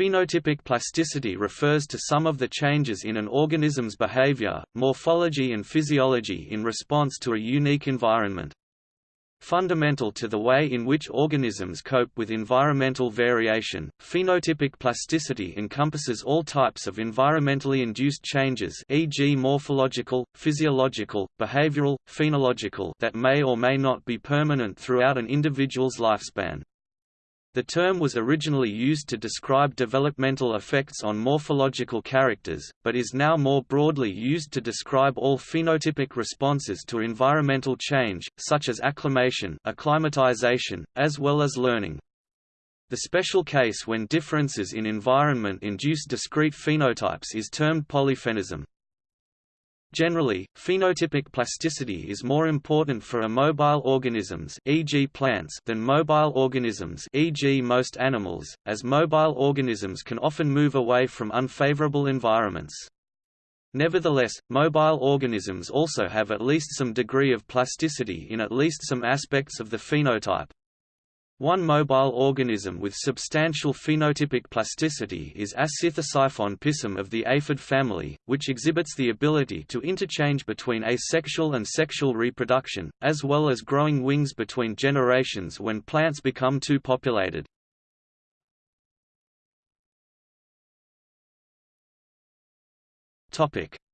Phenotypic plasticity refers to some of the changes in an organism's behavior, morphology and physiology in response to a unique environment. Fundamental to the way in which organisms cope with environmental variation, phenotypic plasticity encompasses all types of environmentally induced changes e.g. morphological, physiological, behavioral, phenological that may or may not be permanent throughout an individual's lifespan. The term was originally used to describe developmental effects on morphological characters, but is now more broadly used to describe all phenotypic responses to environmental change, such as acclimation acclimatization, as well as learning. The special case when differences in environment induce discrete phenotypes is termed polyphenism. Generally, phenotypic plasticity is more important for immobile organisms e.g. plants than mobile organisms e.g. most animals, as mobile organisms can often move away from unfavorable environments. Nevertheless, mobile organisms also have at least some degree of plasticity in at least some aspects of the phenotype. One mobile organism with substantial phenotypic plasticity is Acyrthosiphon pisum of the aphid family, which exhibits the ability to interchange between asexual and sexual reproduction, as well as growing wings between generations when plants become too populated.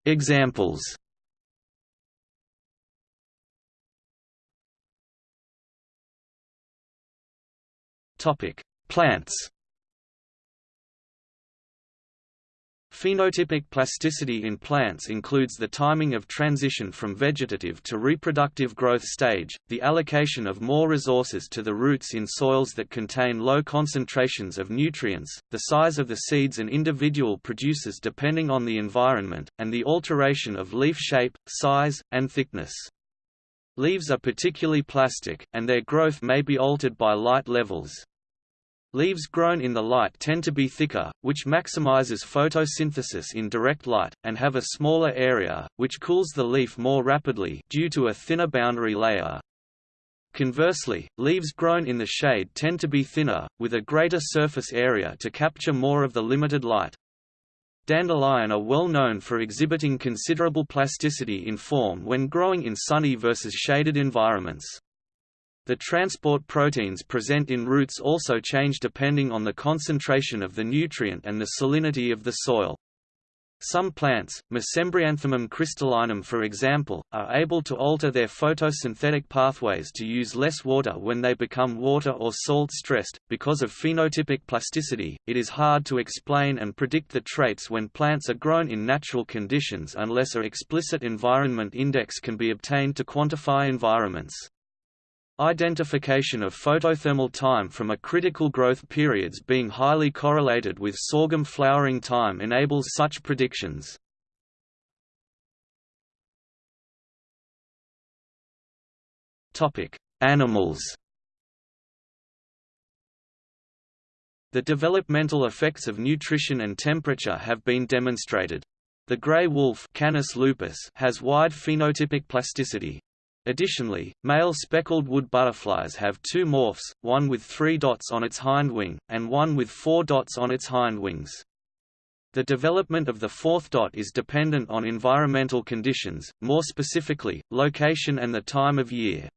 Examples Topic: Plants. Phenotypic plasticity in plants includes the timing of transition from vegetative to reproductive growth stage, the allocation of more resources to the roots in soils that contain low concentrations of nutrients, the size of the seeds an individual produces depending on the environment, and the alteration of leaf shape, size, and thickness. Leaves are particularly plastic, and their growth may be altered by light levels. Leaves grown in the light tend to be thicker, which maximizes photosynthesis in direct light, and have a smaller area, which cools the leaf more rapidly due to a thinner boundary layer. Conversely, leaves grown in the shade tend to be thinner, with a greater surface area to capture more of the limited light. Dandelion are well known for exhibiting considerable plasticity in form when growing in sunny versus shaded environments. The transport proteins present in roots also change depending on the concentration of the nutrient and the salinity of the soil. Some plants, Mesembryanthemum crystallinum for example, are able to alter their photosynthetic pathways to use less water when they become water or salt stressed. Because of phenotypic plasticity, it is hard to explain and predict the traits when plants are grown in natural conditions unless a explicit environment index can be obtained to quantify environments. Identification of photothermal time from a critical growth periods being highly correlated with sorghum flowering time enables such predictions. Animals The developmental effects of nutrition and temperature have been demonstrated. The gray wolf Canis lupus has wide phenotypic plasticity, Additionally, male speckled wood butterflies have two morphs, one with three dots on its hind wing, and one with four dots on its hind wings. The development of the fourth dot is dependent on environmental conditions, more specifically, location and the time of year.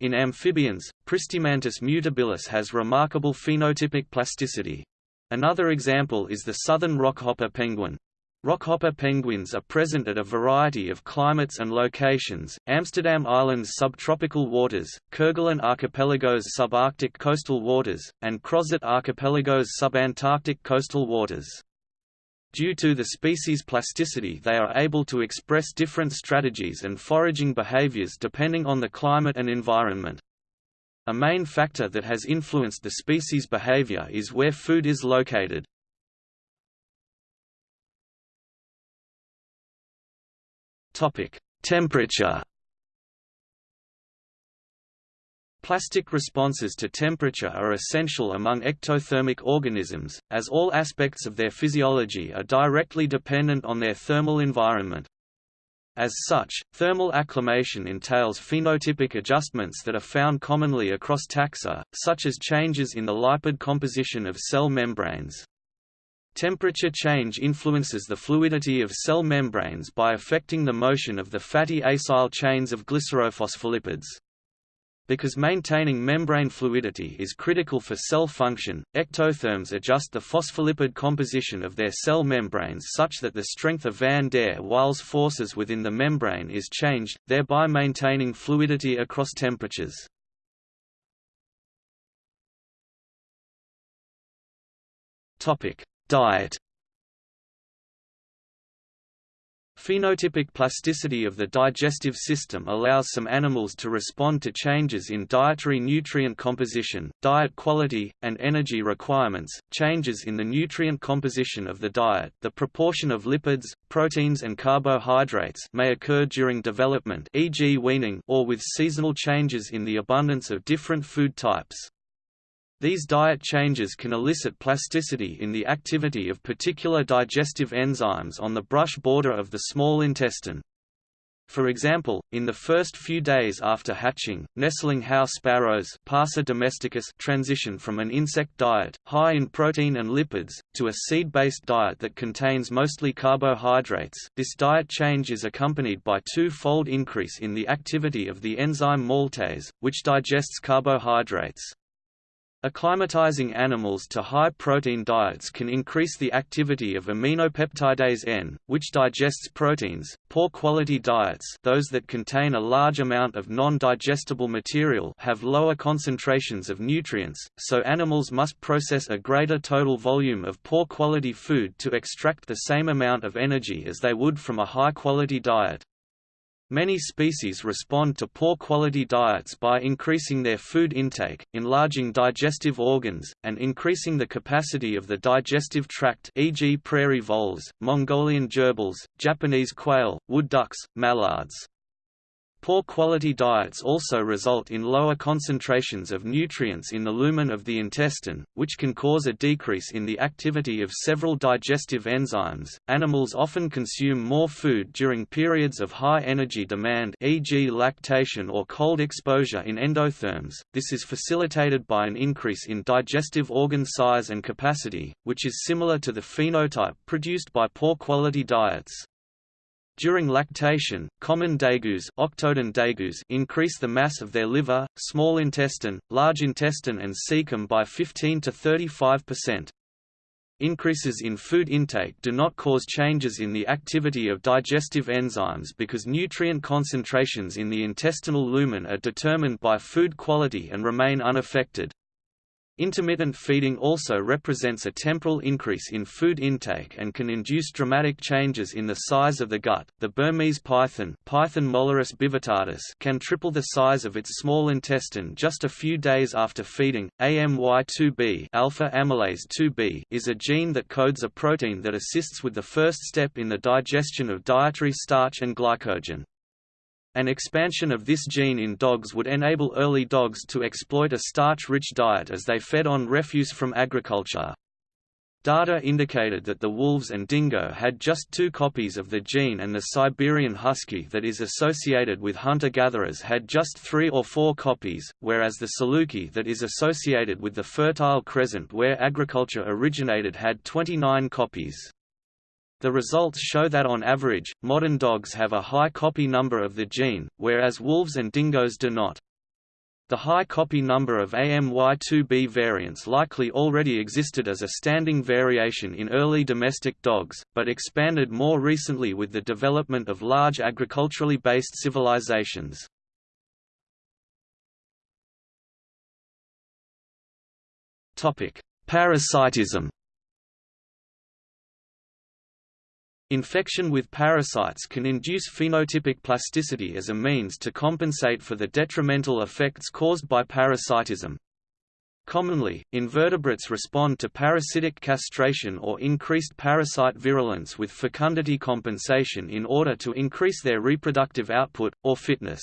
In amphibians, Pristimantis mutabilis has remarkable phenotypic plasticity. Another example is the southern rockhopper penguin. Rockhopper penguins are present at a variety of climates and locations, Amsterdam Island's subtropical waters, Kerguelen Archipelago's subarctic coastal waters, and Crozet Archipelago's subantarctic coastal waters. Due to the species' plasticity they are able to express different strategies and foraging behaviors depending on the climate and environment. A main factor that has influenced the species' behavior is where food is located. Topic: Temperature. Plastic responses to temperature are essential among ectothermic organisms, as all aspects of their physiology are directly dependent on their thermal environment. As such, thermal acclimation entails phenotypic adjustments that are found commonly across taxa, such as changes in the lipid composition of cell membranes. Temperature change influences the fluidity of cell membranes by affecting the motion of the fatty acyl chains of glycerophospholipids. Because maintaining membrane fluidity is critical for cell function, ectotherms adjust the phospholipid composition of their cell membranes such that the strength of van der Waals forces within the membrane is changed, thereby maintaining fluidity across temperatures. Diet Phenotypic plasticity of the digestive system allows some animals to respond to changes in dietary nutrient composition, diet quality, and energy requirements. Changes in the nutrient composition of the diet, the proportion of lipids, proteins and carbohydrates may occur during development, e.g. weaning, or with seasonal changes in the abundance of different food types. These diet changes can elicit plasticity in the activity of particular digestive enzymes on the brush border of the small intestine. For example, in the first few days after hatching, nestling house sparrows domesticus transition from an insect diet, high in protein and lipids, to a seed-based diet that contains mostly carbohydrates. This diet change is accompanied by two-fold increase in the activity of the enzyme maltase, which digests carbohydrates. Acclimatizing animals to high-protein diets can increase the activity of aminopeptidase N, which digests proteins. Poor-quality diets those that contain a large amount of non-digestible material have lower concentrations of nutrients, so animals must process a greater total volume of poor-quality food to extract the same amount of energy as they would from a high-quality diet. Many species respond to poor quality diets by increasing their food intake, enlarging digestive organs, and increasing the capacity of the digestive tract e.g. prairie voles, Mongolian gerbils, Japanese quail, wood ducks, mallards. Poor quality diets also result in lower concentrations of nutrients in the lumen of the intestine, which can cause a decrease in the activity of several digestive enzymes. Animals often consume more food during periods of high energy demand, e.g., lactation or cold exposure in endotherms. This is facilitated by an increase in digestive organ size and capacity, which is similar to the phenotype produced by poor quality diets. During lactation, common degus, Octodon degus increase the mass of their liver, small intestine, large intestine and cecum by 15 to 35%. Increases in food intake do not cause changes in the activity of digestive enzymes because nutrient concentrations in the intestinal lumen are determined by food quality and remain unaffected. Intermittent feeding also represents a temporal increase in food intake and can induce dramatic changes in the size of the gut. The Burmese python, Python molurus bivittatus, can triple the size of its small intestine just a few days after feeding. AMY2B, alpha amylase 2B, is a gene that codes a protein that assists with the first step in the digestion of dietary starch and glycogen. An expansion of this gene in dogs would enable early dogs to exploit a starch-rich diet as they fed on refuse from agriculture. Data indicated that the wolves and dingo had just two copies of the gene and the Siberian husky that is associated with hunter-gatherers had just three or four copies, whereas the saluki that is associated with the Fertile Crescent where agriculture originated had 29 copies. The results show that on average, modern dogs have a high copy number of the gene, whereas wolves and dingoes do not. The high copy number of AMY2B variants likely already existed as a standing variation in early domestic dogs, but expanded more recently with the development of large agriculturally based civilizations. Parasitism Infection with parasites can induce phenotypic plasticity as a means to compensate for the detrimental effects caused by parasitism. Commonly, invertebrates respond to parasitic castration or increased parasite virulence with fecundity compensation in order to increase their reproductive output, or fitness.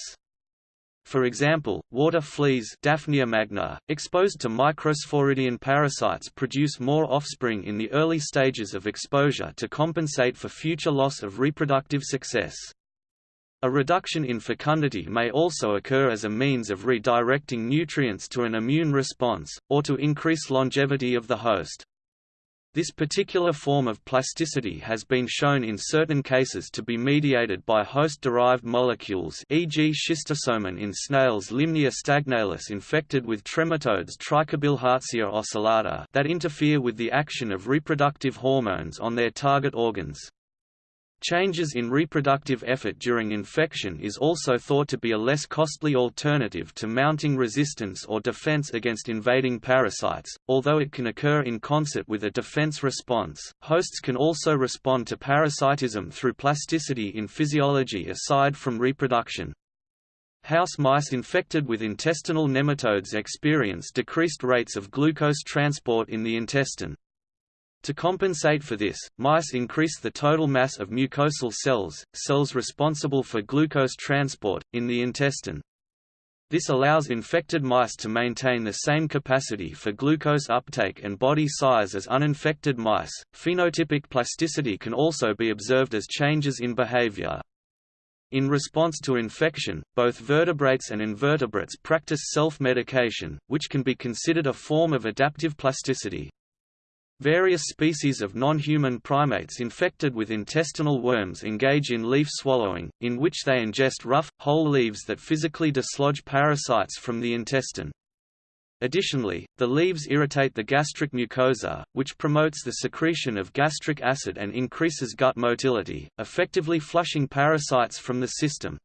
For example, water fleas Daphnia magna, exposed to microsporidian parasites produce more offspring in the early stages of exposure to compensate for future loss of reproductive success. A reduction in fecundity may also occur as a means of redirecting nutrients to an immune response, or to increase longevity of the host. This particular form of plasticity has been shown in certain cases to be mediated by host-derived molecules e.g. schistosomin in snails Lymnaea stagnalis infected with trematodes Trichobilharzia ocellata that interfere with the action of reproductive hormones on their target organs. Changes in reproductive effort during infection is also thought to be a less costly alternative to mounting resistance or defense against invading parasites. Although it can occur in concert with a defense response, hosts can also respond to parasitism through plasticity in physiology aside from reproduction. House mice infected with intestinal nematodes experience decreased rates of glucose transport in the intestine. To compensate for this, mice increase the total mass of mucosal cells, cells responsible for glucose transport, in the intestine. This allows infected mice to maintain the same capacity for glucose uptake and body size as uninfected mice. Phenotypic plasticity can also be observed as changes in behavior. In response to infection, both vertebrates and invertebrates practice self-medication, which can be considered a form of adaptive plasticity. Various species of non-human primates infected with intestinal worms engage in leaf swallowing, in which they ingest rough, whole leaves that physically dislodge parasites from the intestine. Additionally, the leaves irritate the gastric mucosa, which promotes the secretion of gastric acid and increases gut motility, effectively flushing parasites from the system.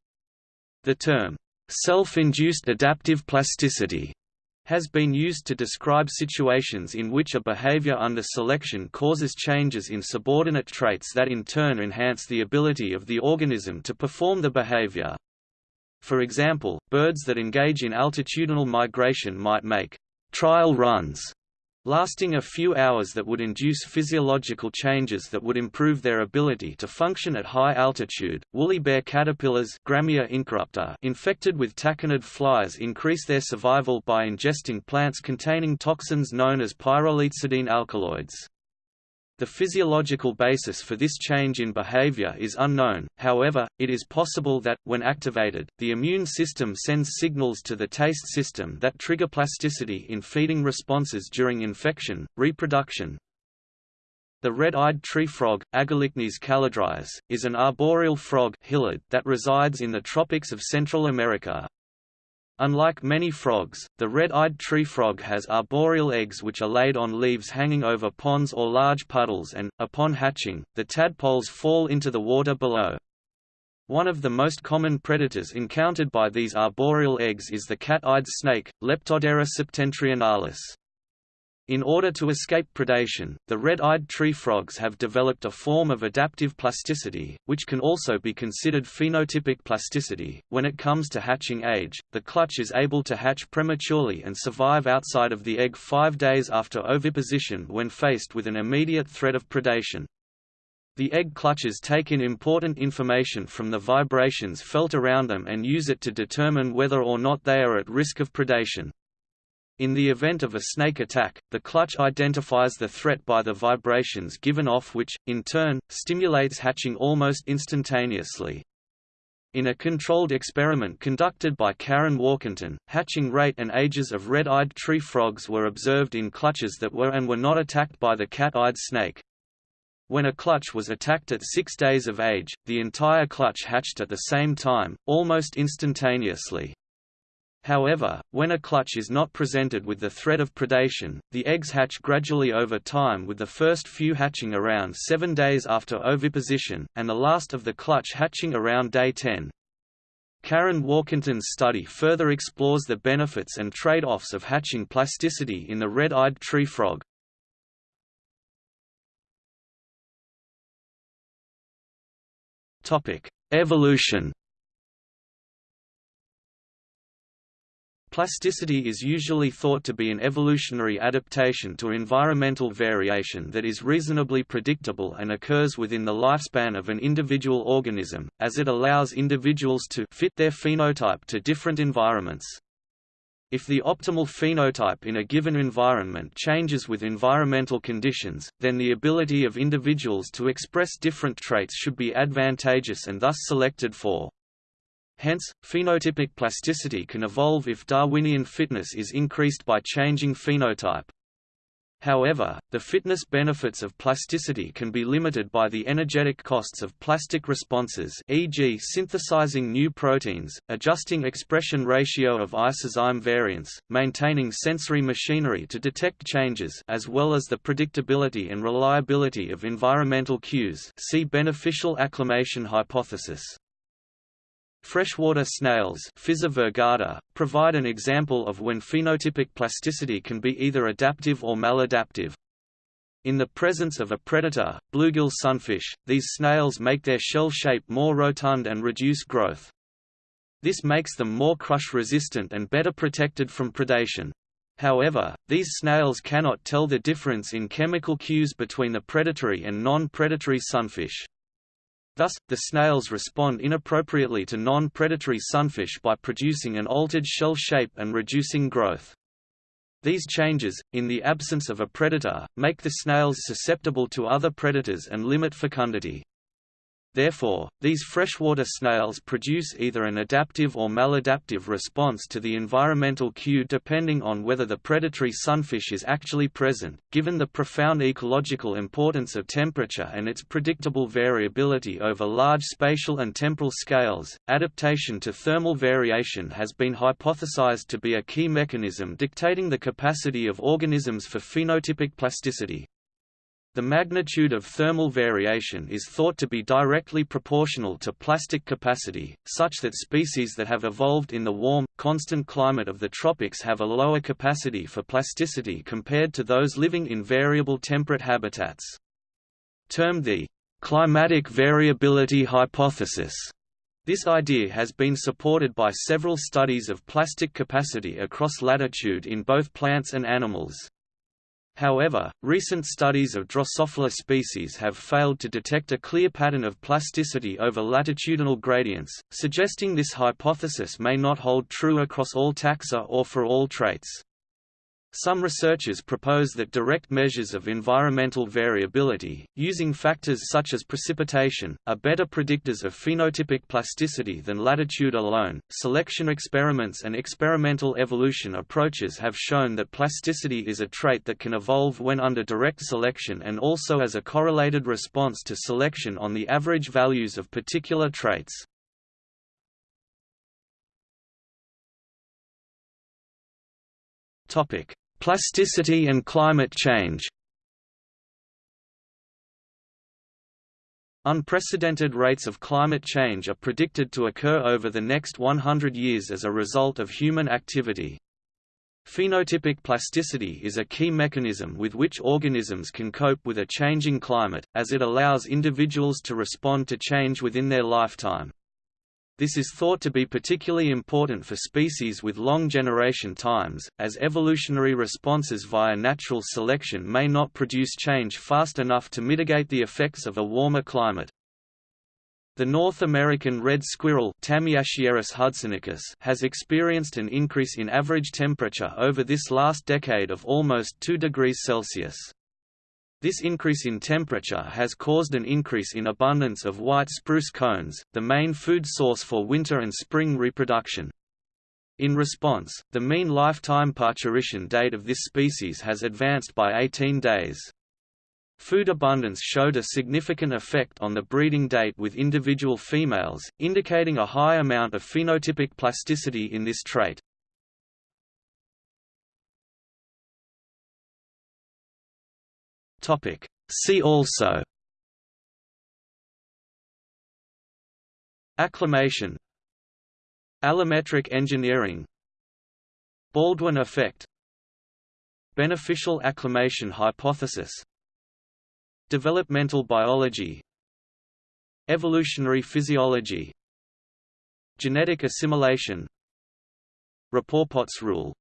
The term, self-induced adaptive plasticity has been used to describe situations in which a behavior under selection causes changes in subordinate traits that in turn enhance the ability of the organism to perform the behavior. For example, birds that engage in altitudinal migration might make trial runs lasting a few hours that would induce physiological changes that would improve their ability to function at high altitude. Woolly bear caterpillars Grammia incorrupta infected with tachinid flies increase their survival by ingesting plants containing toxins known as pyrrolizidine alkaloids. The physiological basis for this change in behavior is unknown, however, it is possible that, when activated, the immune system sends signals to the taste system that trigger plasticity in feeding responses during infection, reproduction. The red-eyed tree frog, Agalychnis callidryas, is an arboreal frog that resides in the tropics of Central America. Unlike many frogs, the red-eyed tree frog has arboreal eggs which are laid on leaves hanging over ponds or large puddles and, upon hatching, the tadpoles fall into the water below. One of the most common predators encountered by these arboreal eggs is the cat-eyed snake, Leptodeira septentrionalis. In order to escape predation, the red-eyed tree frogs have developed a form of adaptive plasticity, which can also be considered phenotypic plasticity. When it comes to hatching age, the clutch is able to hatch prematurely and survive outside of the egg five days after oviposition when faced with an immediate threat of predation. The egg clutches take in important information from the vibrations felt around them and use it to determine whether or not they are at risk of predation. In the event of a snake attack, the clutch identifies the threat by the vibrations given off which, in turn, stimulates hatching almost instantaneously. In a controlled experiment conducted by Karen Warkentin, hatching rate and ages of red-eyed tree frogs were observed in clutches that were and were not attacked by the cat-eyed snake. When a clutch was attacked at six days of age, the entire clutch hatched at the same time, almost instantaneously. However, when a clutch is not presented with the threat of predation, the eggs hatch gradually over time with the first few hatching around 7 days after oviposition, and the last of the clutch hatching around day 10. Karen Warkentin's study further explores the benefits and trade-offs of hatching plasticity in the red-eyed tree frog. Evolution Plasticity is usually thought to be an evolutionary adaptation to environmental variation that is reasonably predictable and occurs within the lifespan of an individual organism, as it allows individuals to fit their phenotype to different environments. If the optimal phenotype in a given environment changes with environmental conditions, then the ability of individuals to express different traits should be advantageous and thus selected for. Hence, phenotypic plasticity can evolve if Darwinian fitness is increased by changing phenotype. However, the fitness benefits of plasticity can be limited by the energetic costs of plastic responses e.g. synthesizing new proteins, adjusting expression ratio of isozyme variants, maintaining sensory machinery to detect changes as well as the predictability and reliability of environmental cues see beneficial acclimation hypothesis. Freshwater snails provide an example of when phenotypic plasticity can be either adaptive or maladaptive. In the presence of a predator, bluegill sunfish, these snails make their shell shape more rotund and reduce growth. This makes them more crush-resistant and better protected from predation. However, these snails cannot tell the difference in chemical cues between the predatory and non-predatory sunfish. Thus, the snails respond inappropriately to non-predatory sunfish by producing an altered shell shape and reducing growth. These changes, in the absence of a predator, make the snails susceptible to other predators and limit fecundity. Therefore, these freshwater snails produce either an adaptive or maladaptive response to the environmental cue depending on whether the predatory sunfish is actually present. Given the profound ecological importance of temperature and its predictable variability over large spatial and temporal scales, adaptation to thermal variation has been hypothesized to be a key mechanism dictating the capacity of organisms for phenotypic plasticity. The magnitude of thermal variation is thought to be directly proportional to plastic capacity, such that species that have evolved in the warm, constant climate of the tropics have a lower capacity for plasticity compared to those living in variable temperate habitats. Termed the climatic variability hypothesis, this idea has been supported by several studies of plastic capacity across latitude in both plants and animals. However, recent studies of Drosophila species have failed to detect a clear pattern of plasticity over latitudinal gradients, suggesting this hypothesis may not hold true across all taxa or for all traits. Some researchers propose that direct measures of environmental variability, using factors such as precipitation, are better predictors of phenotypic plasticity than latitude alone. Selection experiments and experimental evolution approaches have shown that plasticity is a trait that can evolve when under direct selection and also as a correlated response to selection on the average values of particular traits. Topic: Plasticity and climate change. Unprecedented rates of climate change are predicted to occur over the next 100 years as a result of human activity. Phenotypic plasticity is a key mechanism with which organisms can cope with a changing climate, as it allows individuals to respond to change within their lifetime. This is thought to be particularly important for species with long generation times, as evolutionary responses via natural selection may not produce change fast enough to mitigate the effects of a warmer climate. The North American red squirrel hudsonicus has experienced an increase in average temperature over this last decade of almost 2 degrees Celsius. This increase in temperature has caused an increase in abundance of white spruce cones, the main food source for winter and spring reproduction. In response, the mean lifetime parturition date of this species has advanced by 18 days. Food abundance showed a significant effect on the breeding date with individual females, indicating a high amount of phenotypic plasticity in this trait. Topic. See also. Acclimation Allometric engineering. Baldwin effect. Beneficial acclimation hypothesis. Developmental biology. Evolutionary physiology. Genetic assimilation. Rapoport's rule